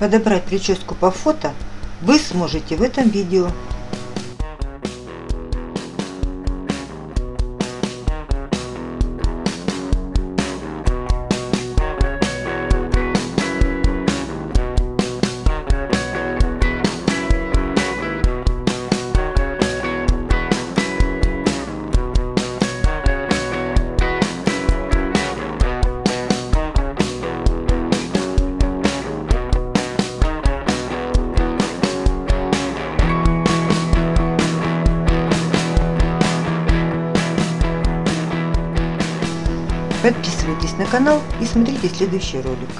Подобрать прическу по фото вы сможете в этом видео. Подписывайтесь на канал и смотрите следующий ролик.